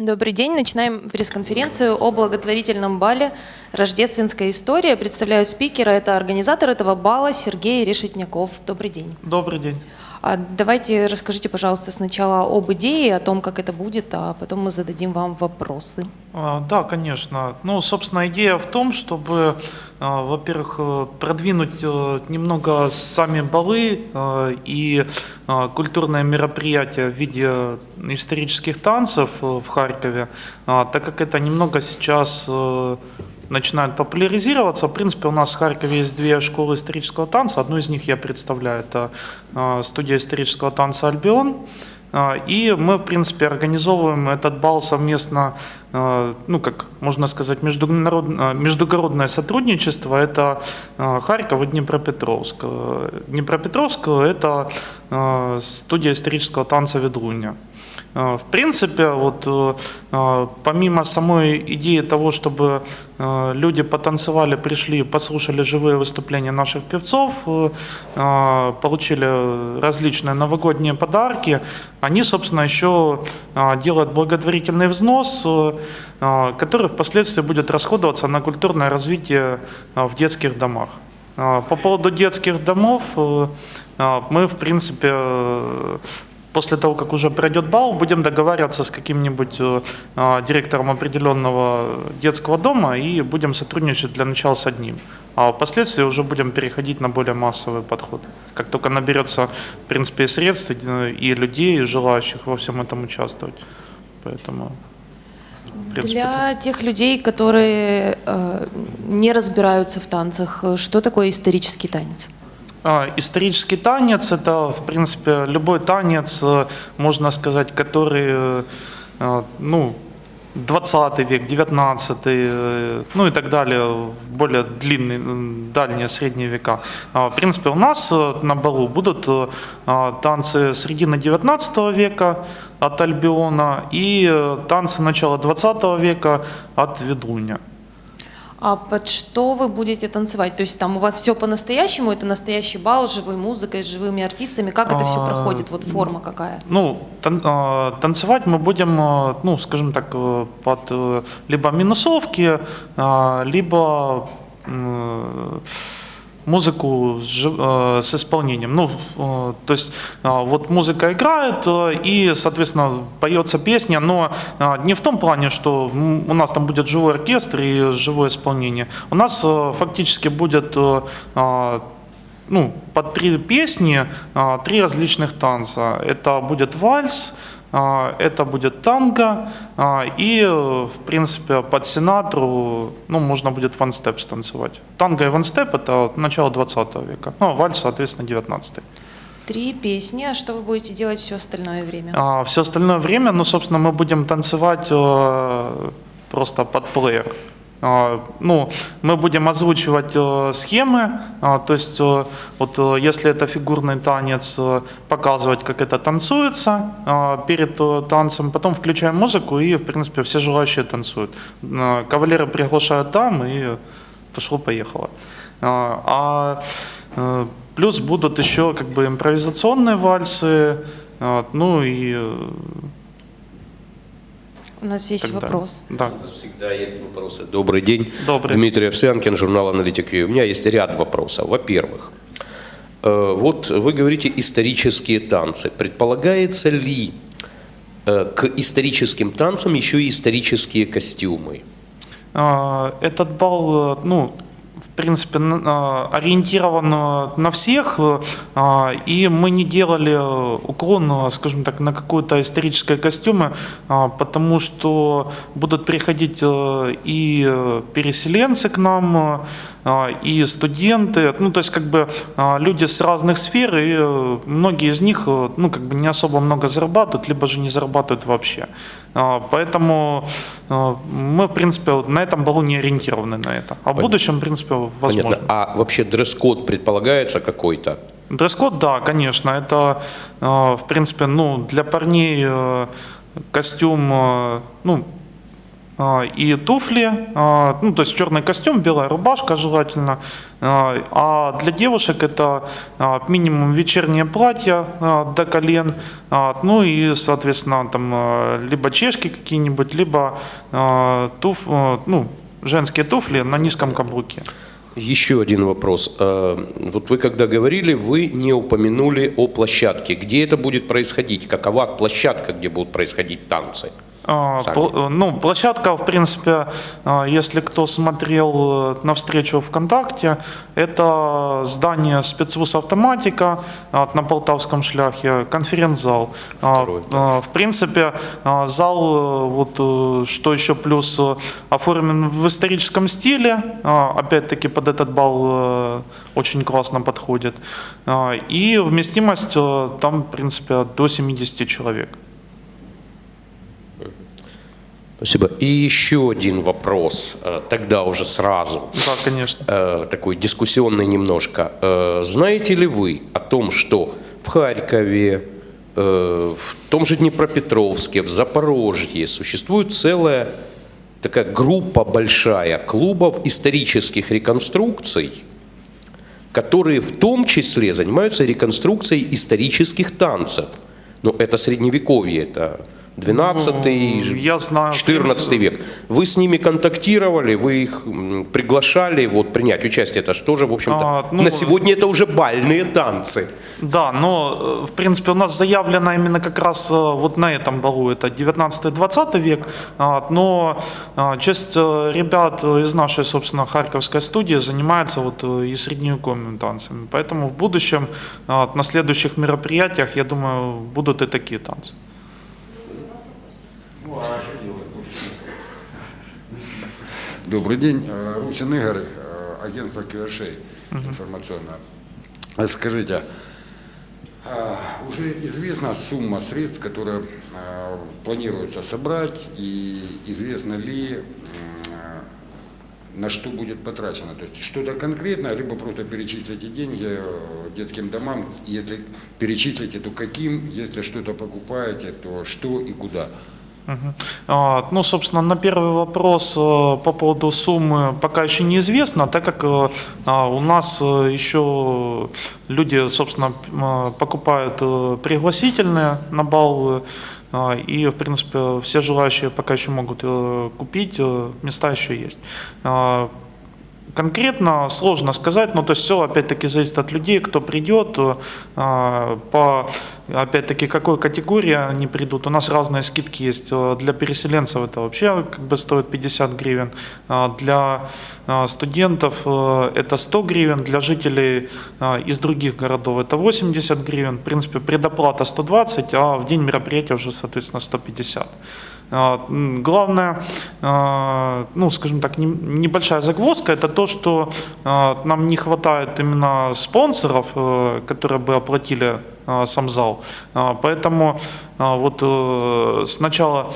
Добрый день. Начинаем пресс-конференцию о благотворительном бале «Рождественская история». Представляю спикера. Это организатор этого бала Сергей Решетняков. Добрый день. Добрый день. А давайте расскажите, пожалуйста, сначала об идее, о том, как это будет, а потом мы зададим вам вопросы. А, Да, конечно. Ну, собственно, идея в том, чтобы, а, во-первых, э, продвинуть э, немного сами балы э, и культурное мероприятие в виде исторических танцев в Харькове, так как это немного сейчас начинает популяризироваться. В принципе, у нас в Харькове есть две школы исторического танца. Одну из них я представляю. Это э, студия исторического танца «Альбион». Э, И мы, в принципе, организовываем этот бал совместно, э, ну, как можно сказать, международное, междугородное сотрудничество. Это Харьков и Днепропетровск. Днепропетровск – это студия исторического танца «Ведруня». Э, В принципе, вот э, э, помимо самой идеи того, чтобы люди потанцевали, пришли, послушали живые выступления наших певцов, получили различные новогодние подарки, они, собственно, еще делают благотворительный взнос, который впоследствии будет расходоваться на культурное развитие в детских домах. По поводу детских домов мы, в принципе, после того, как уже пройдет бал, будем договариваться с каким-нибудь э, э, директором определенного детского дома и будем сотрудничать для начала с одним. А впоследствии уже будем переходить на более массовый подход. Как только наберется, в принципе, и средств, э, и людей, и желающих во всем этом участвовать. Поэтому... принципе, Для тех людей, которые э, не разбираются в танцах, э, что такое исторический танец? А, Исторический танец – это, в принципе, любой танец, э, можно сказать, который, э, э, ну, 20 век, 19, э, ну и так далее, в более длинные, дальние средние века. А, В принципе, у нас на балу будут а, танцы середины 19 века от Альбиона и танцы начала 20 века от Ведуня. А под что вы будете танцевать? То есть там у вас все по-настоящему, это настоящий бал с живой музыкой, с живыми артистами. Как это все А, проходит? Вот форма какая? Ну, тан- а, танцевать мы будем, а, ну, скажем так, э, под э, либо минусовки, либо музыку с, э, с исполнением. Ну, э, то есть а, вот музыка играет э, и, соответственно, поется песня, но не в том плане, что у нас там будет живой оркестр и живое исполнение. У нас э, фактически будет э, ну, под три песни, три различных танца. Это будет вальс, это будет танго, а, и, в принципе, под синатру, ну, можно будет ванстеп станцевать. Танго и ванстеп – это начало 20 века, ну, а вальс, соответственно, 19 Три песни, а что вы будете делать все остальное время? а все остальное время, ну, собственно, мы будем танцевать э, просто под плеер. А, Ну, мы будем озвучивать э, схемы, а, то есть э, вот э, если это фигурный танец, показывать, как это танцуется а, перед танцем, потом включаем музыку и, в принципе, все желающие танцуют. Кавалеры приглашают там и пошло-поехало. А, плюс будут еще как бы импровизационные вальсы, ну и У нас есть далее. вопрос. Да. У нас всегда есть вопросы. Добрый день. Добрый. Дмитрий Овсянкин, журнал «Аналитик У меня есть ряд вопросов. Во-первых, э, вот вы говорите исторические танцы. Предполагается ли э, к историческим танцам еще и исторические костюмы? А, Этот бал, э, ну, в принципе, а, ориентирован на всех, э, а, и мы не делали уклон, э, скажем так, на какое-то историческое костюмы, а, потому что будут приходить э, и э, переселенцы к нам, а, и студенты, ну, то есть, как бы, а, люди с разных сфер, и э, многие из них, э, ну, как бы, не особо много зарабатывают, либо же не зарабатывают вообще. А, Поэтому э, мы, в принципе, на этом балу не ориентированы на это. А в будущем, в принципе, возможно. Понятно. А вообще дресс-код предполагается какой-то? Дресс-код, да, конечно. Это, в принципе, ну, для парней костюм, ну, а, и туфли, а, ну, то есть черный костюм, белая рубашка желательно. А, А для девушек это а, минимум вечернее платье а, до колен, а, ну и, соответственно, там а, либо чешки какие-нибудь, либо а, туф, а, ну, женские туфли на низком каблуке. Еще один вопрос. Вот вы когда говорили, вы не упомянули о площадке. Где это будет происходить? Какова площадка, где будут происходить танцы? А, Сами. пл- Ну, площадка, в принципе, а, если кто смотрел э, на встречу ВКонтакте, это здание спецвуз «Автоматика» на Полтавском шляхе, конференц-зал. А, В принципе, зал, э, вот э, что еще плюс, э, оформлен в историческом стиле, опять-таки под этот бал э, очень классно подходит. И вместимость э, там, в принципе, до 70 человек. Спасибо. И еще один вопрос, э, тогда уже сразу. Да, конечно. э, такой дискуссионный немножко. Э, знаете ли вы о том, что в Харькове, в том же Днепропетровске, в Запорожье существует целая такая группа большая клубов исторических реконструкций, которые в том числе занимаются реконструкцией исторических танцев. Но это средневековье, это 12 Ну, я знаю, в 14 принципе, век. Вы с ними контактировали, вы их приглашали вот, принять участие. Это что же, в общем-то, А, ну, на сегодня это уже бальные танцы. Да, но э, в принципе у нас заявлено именно как раз э, вот на этом балу, это 19-20 век, а, но а, часть э, ребят из нашей, собственно, харьковской студии занимается вот и средневековыми танцами, поэтому в будущем а, на следующих мероприятиях, я думаю, будут и такие танцы. Добрый день. Э, Русин Игорь, э, агентство QRSHA информационное. Э, Скажите, а, уже известна сумма средств, которые планируется собрать, и известно ли, на что будет потрачено? То есть что-то конкретное, либо просто перечислите деньги э, детским домам. Если перечислите, то каким? Если что-то покупаете, то что и куда? А, Ну, собственно, на первый вопрос э, по поводу суммы пока еще неизвестно, так как э, а, у нас э, еще люди, собственно, покупают пригласительные на бал, а, и, в принципе, все желающие пока еще могут купить, места еще есть. Конкретно сложно сказать, но то есть все опять-таки зависит от людей, кто придет, э, а, по опять-таки какой категории они придут. У нас разные скидки есть. Э, Для переселенцев это вообще как бы стоит 50 гривен, А для а, студентов э, это 100 гривен, для жителей из других городов это 80 гривен. В принципе, предоплата 120, а в день мероприятия уже, соответственно, 150. А, Главное, а, ну, скажем так, не- небольшая загвоздка, это то, что а, нам не хватает именно спонсоров, э, которые бы оплатили сам зал. Поэтому вот э, сначала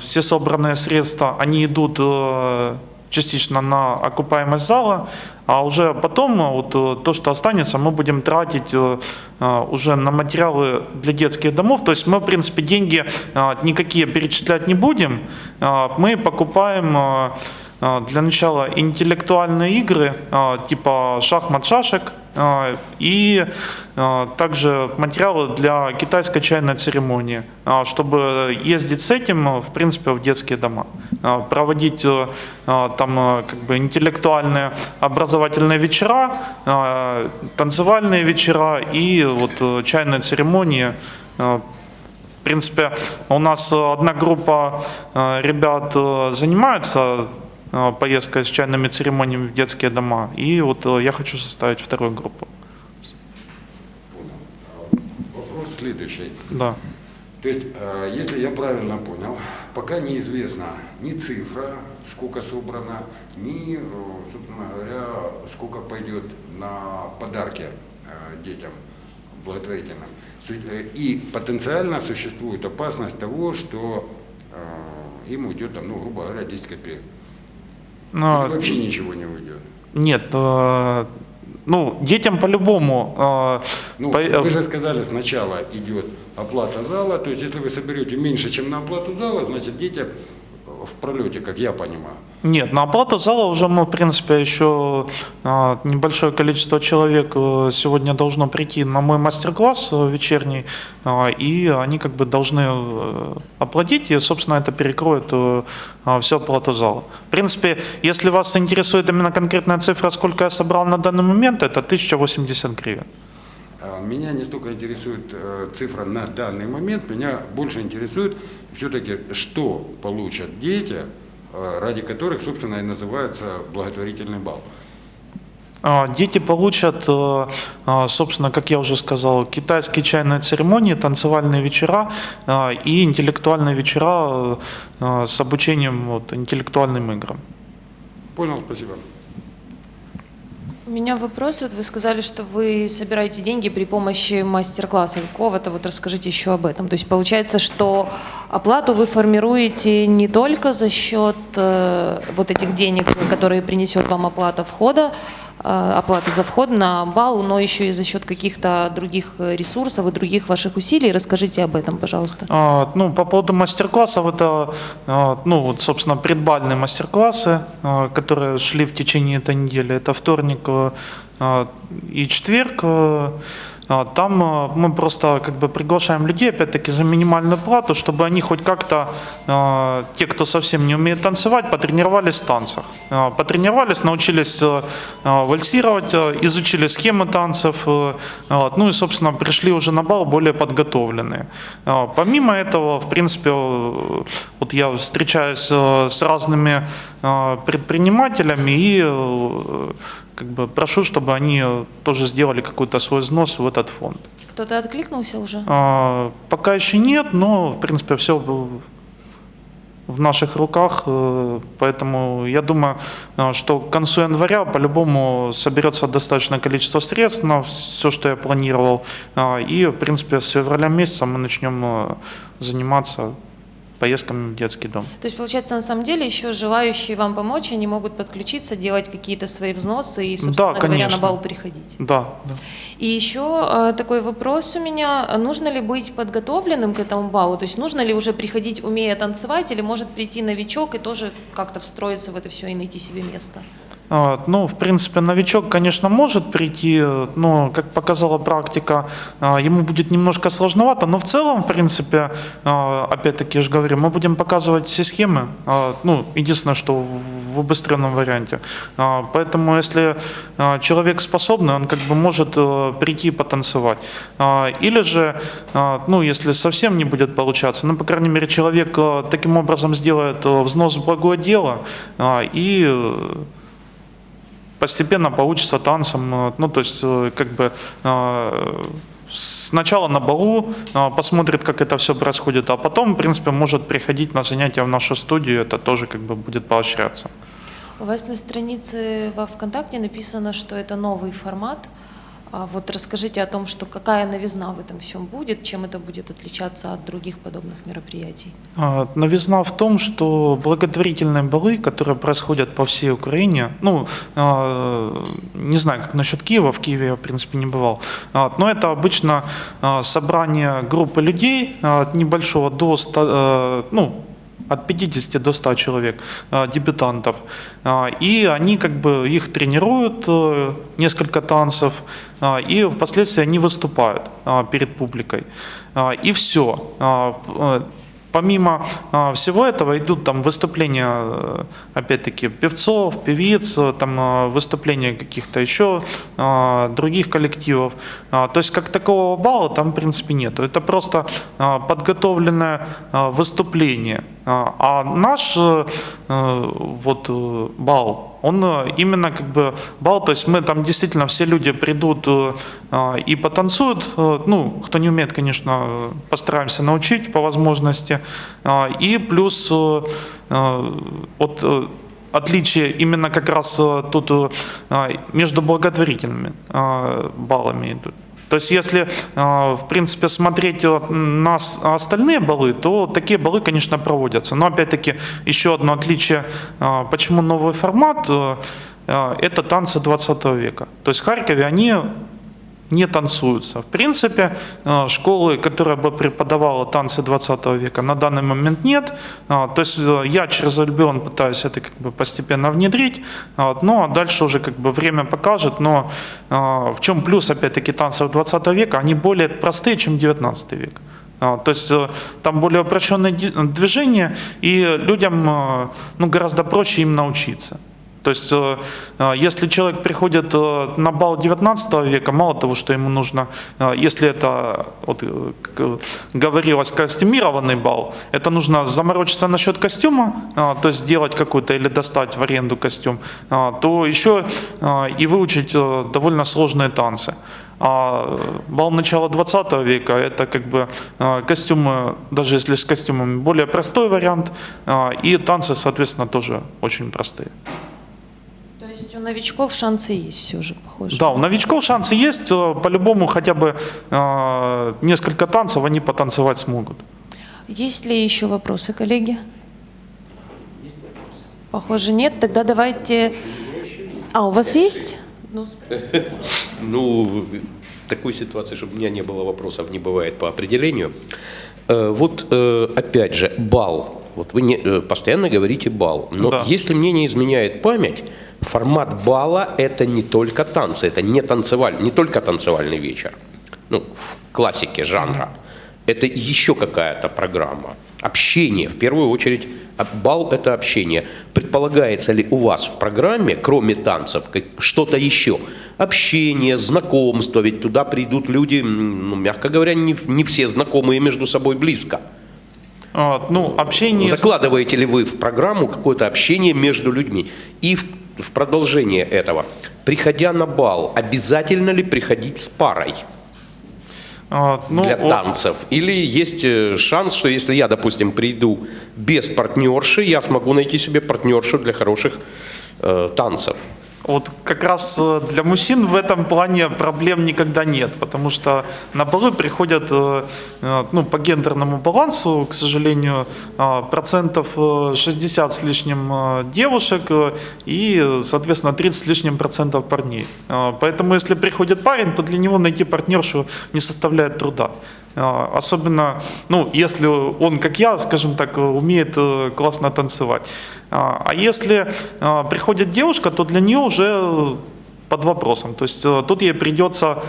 все собранные средства, они идут э, частично на окупаемость зала, а уже потом э, вот э, то, что останется, мы будем тратить э, уже на материалы для детских домов. То есть мы, в принципе, деньги никакие перечислять не будем. Мы покупаем для начала интеллектуальные игры, типа шахмат-шашек, и э, также материалы для китайской чайной церемонии, э, чтобы ездить с этим, в принципе, в детские дома, проводить э, там э, как бы интеллектуальные образовательные вечера, танцевальные вечера и вот э, чайные церемонии. В принципе, у нас одна группа ребят занимается э, поездкой с чайными церемониями в детские дома, и вот э, я хочу составить вторую группу. Вопрос следующий. Да. То есть, э, если я правильно понял, пока неизвестна ни цифра, сколько собрано, ни, собственно говоря, сколько пойдет на подарки детям благотворительным. И потенциально существует опасность того, что им уйдет, ну, грубо говоря, 10 копеек. Но- Или вообще ничего не уйдет. Нет, э, ну, детям по-любому. э, Ну, по- э, вы же сказали, сначала идет оплата зала, то есть если вы соберете меньше, чем на оплату зала, значит дети в пролете, как я понимаю. Нет, на оплату зала уже мы, в принципе, еще а, небольшое количество человек э, сегодня должно прийти на мой мастер-класс э, вечерний, а, и они как бы должны э, оплатить, и, собственно, это перекроет а, всю оплату зала. В принципе, если вас интересует именно конкретная цифра, сколько я собрал на данный момент, это 1080 гривен. А Меня не столько интересует э, цифра на данный момент, меня больше интересует все-таки, что получат дети, э, ради которых, собственно, и называется благотворительный бал. А, Дети получат, э, а, собственно, как я уже сказал, китайские чайные церемонии, танцевальные вечера и интеллектуальные вечера с обучением вот, интеллектуальным играм. Понял, спасибо. У меня вопрос. Вот вы сказали, что вы собираете деньги при помощи мастер-класса какого-то. Вот расскажите еще об этом. То есть получается, что оплату вы формируете не только за счет э, вот этих денег, которые принесет вам оплата входа, э, оплата за вход на бал, но еще и за счет каких-то других ресурсов и других ваших усилий. Расскажите об этом, пожалуйста. А, Ну, по поводу мастер-классов, это, а, ну, вот, собственно, предбальные мастер-классы, а, которые шли в течение этой недели. Это вторник а, и четверг. А, Там а, мы просто как бы приглашаем людей, опять-таки, за минимальную плату, чтобы они хоть как-то, а, те, кто совсем не умеет танцевать, потренировались в танцах. Потренировались, научились вальсировать, изучили схемы танцев, ну и, собственно, пришли уже на бал более подготовленные. Помимо этого, в принципе, вот я встречаюсь с разными предпринимателями и как бы прошу, чтобы они тоже сделали какой-то свой взнос в этот фонд. Кто-то откликнулся уже? А, Пока еще нет, но, в принципе, все в наших руках, э, поэтому я думаю, э, что к концу января по-любому соберется достаточное количество средств на все, что я планировал, А, и, в принципе, с февраля месяца мы начнем э, заниматься поездками в детский дом. То есть, получается, на самом деле еще желающие вам помочь, они могут подключиться, делать какие-то свои взносы и, собственно Да, говоря, на бал приходить. Да, да. И еще э, такой вопрос у меня. Нужно ли быть подготовленным к этому балу? То есть нужно ли уже приходить, умея танцевать, или может прийти новичок и тоже как-то встроиться в это все и найти себе место? А, Ну, в принципе, новичок, конечно, может прийти, но, как показала практика, а, ему будет немножко сложновато, но в целом, в принципе, а, опять-таки, я же говорю, мы будем показывать все схемы, а, ну, единственное, что в- убыстренном варианте. Поэтому, если человек способный, он как бы может э, прийти потанцевать. Или же, ну, если совсем не будет получаться, ну, по крайней мере, человек э, таким образом сделает э, взнос в благое дело и постепенно получится танцем. э, Ну, то есть, э, как бы э, сначала на балу посмотрит, как это все происходит, а потом, в принципе, может приходить на занятия в нашу студию, это тоже как бы будет поощряться. У вас на странице во ВКонтакте написано, что это новый формат. А вот расскажите о том, что какая новизна в этом всем будет, чем это будет отличаться от других подобных мероприятий. А, Новизна в том, что благотворительные балы, которые происходят по всей Украине, ну, а, не знаю, как насчет Киева, в Киеве я, в принципе, не бывал, но это обычно собрание группы людей от небольшого до 100, ну, от 50 до 100 человек, а, дебютантов. А, И они как бы их тренируют, э, несколько танцев, а, и впоследствии они выступают перед публикой. И все. Помимо а, всего этого идут там выступления, э, опять-таки, певцов, певиц, э, там а, выступления каких-то еще а, других коллективов. А, то есть как такового балла там, в принципе, нету. Это просто подготовленное выступление. А, наш э, э, вот э, бал, он э, именно как бы бал, то есть мы там действительно все люди придут э, а, и потанцуют, э, ну, кто не умеет, конечно, э, постараемся научить по возможности, и плюс э, э, от э, отличие именно как раз э, тут э, между благотворительными э, баллами идут. То есть если, э, в принципе, смотреть э, на с- остальные баллы, то такие баллы, конечно, проводятся. Но опять-таки еще одно отличие, э, почему новый формат, это танцы 20 века. То есть в Харькове они не танцуются. В принципе, э, школы, которая бы преподавала танцы 20 века, на данный момент нет. А, То есть э, я через Альбион пытаюсь это как бы постепенно внедрить, а дальше уже как бы время покажет. Но в чем плюс, опять-таки, танцев 20 века? Они более простые, чем 19 век. То есть э, там более упрощенное ди- движение, и людям э, ну, гораздо проще им научиться. То есть, э, э, если человек приходит э, на бал 19 века, мало того, что ему нужно, если это, вот, говорилось, костюмированный бал, это нужно заморочиться насчет костюма, то есть сделать какой-то или достать в аренду костюм, то еще и выучить довольно сложные танцы. А бал начала 20 века это как бы костюмы, даже если с костюмами, более простой вариант, и танцы, соответственно, тоже очень простые. То есть у новичков шансы есть все же, похоже. Да, у новичков шансы есть, э, по-любому хотя бы э, несколько танцев они потанцевать смогут. Есть ли еще вопросы, коллеги? Похоже, нет. Тогда давайте... А, у вас есть? Ну, Ну, такой ситуации, чтобы у меня не было вопросов, не бывает по определению. Э, Вот э, опять же, бал. Вот вы не, э, постоянно говорите бал. Но Да. если мне не изменяет память, формат бала это не только танцы, это не танцеваль, не только танцевальный вечер. Ну, в классике жанра. Это еще какая-то программа. Общение, в первую очередь, а бал – это общение. Предполагается ли у вас в программе, кроме танцев, что-то еще? Общение, знакомство, ведь туда придут люди, ну, мягко говоря, не, не все знакомые между собой близко. Вот, ну, общение... Закладываете ли вы в программу какое-то общение между людьми? И в, в продолжение этого, приходя на бал, обязательно ли приходить с парой? э, ну, для вот, танцев? Или есть э, шанс, что если я, допустим, приду без партнерши, я смогу найти себе партнершу для хороших э, танцев? Вот как раз э, для мужчин в этом плане проблем никогда нет, потому что на балы приходят э, э, ну, по гендерному балансу, к сожалению, процентов э, 60 с лишним девушек и, соответственно, 30 с лишним процентов парней. Поэтому если приходит парень, то для него найти партнершу не составляет труда. Э, Особенно, ну, если он, как я, скажем так, умеет э, классно танцевать. А а если э, приходит девушка, то для нее уже под вопросом. То есть э, тут ей придется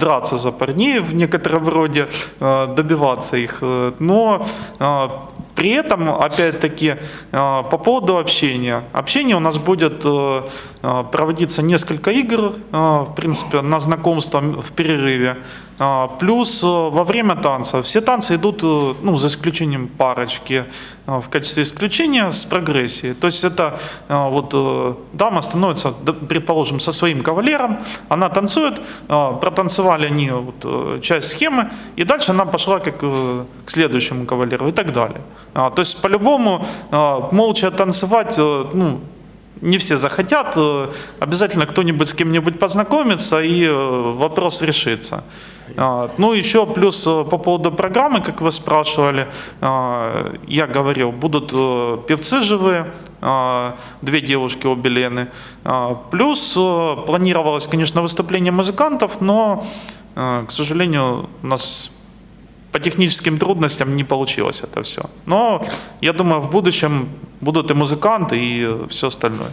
драться за парней в некотором роде, э, добиваться их. Но при этом, опять-таки, по поводу общения. Общение у нас будет проводиться несколько игр, в принципе, на знакомство в перерыве. А, Плюс э, во время танца. Все танцы идут, э, ну, за исключением парочки, э, в качестве исключения с прогрессией. То есть это вот дама становится, предположим, со своим кавалером, она танцует, протанцевали они вот, часть схемы, и дальше она пошла как к следующему кавалеру и так далее. А, То есть по-любому молча танцевать, ну, не все захотят, обязательно кто-нибудь с кем-нибудь познакомится и вопрос решится. А, Ну, еще плюс э, по поводу программы, как вы спрашивали, а, я говорил, будут э, певцы живые, а, две девушки обе Лены. Плюс э, планировалось, конечно, выступление музыкантов, но, к сожалению, у нас по техническим трудностям не получилось это все. Но я думаю, в будущем будут и музыканты, и все остальное.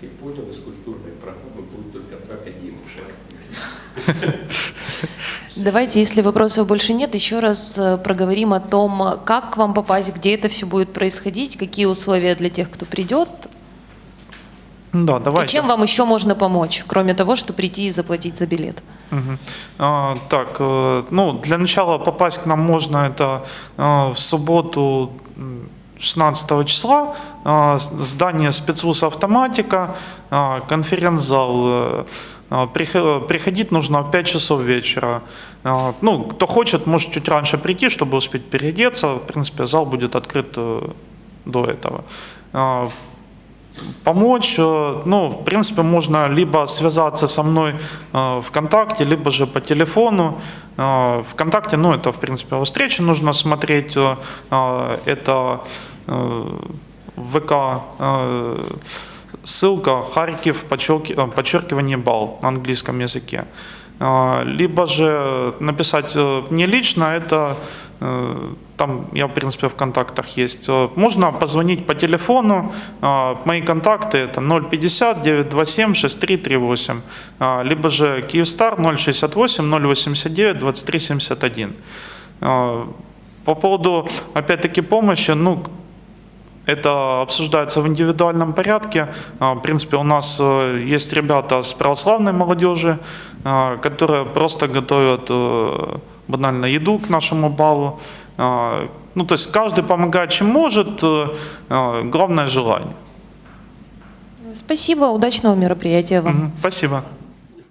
Как понял, из культурной программы будет только только девушек. Давайте, если вопросов больше нет, еще раз э, проговорим о том, как к вам попасть, где это все будет происходить, какие условия для тех, кто придет, Да, и давайте. чем вам еще можно помочь, кроме того, что прийти и заплатить за билет. Мгм. А, так, э, ну, для начала попасть к нам можно это э, в субботу м, 16 числа, здание спецвуз «Автоматика», конференц-зал. Прих- Приходить нужно в 5 часов вечера. Э, Ну, кто хочет, может чуть раньше прийти, чтобы успеть переодеться. В принципе, зал будет открыт э, до этого. Э, помочь. э, Ну, в принципе, можно либо связаться со мной э, ВКонтакте, либо же по телефону. ВКонтакте, ну, это, в принципе, о встрече нужно смотреть. Это ВК, ссылка Харьков, э, подчеркивание бал на английском языке. А, Либо же написать э, мне лично, это э, там я, в принципе, в контактах есть. Можно позвонить по телефону. Мои контакты это 050 927 6338, а, либо же Киевстар 068 089 2371. А, По поводу, опять-таки, помощи, ну, это обсуждается в индивидуальном порядке. А, В принципе, у нас э, есть ребята с православной молодежи, а, которые просто готовят э, банально еду к нашему балу. А, Ну, то есть каждый помогает, чем может. э, Главное желание. Спасибо, удачного мероприятия вам. Спасибо.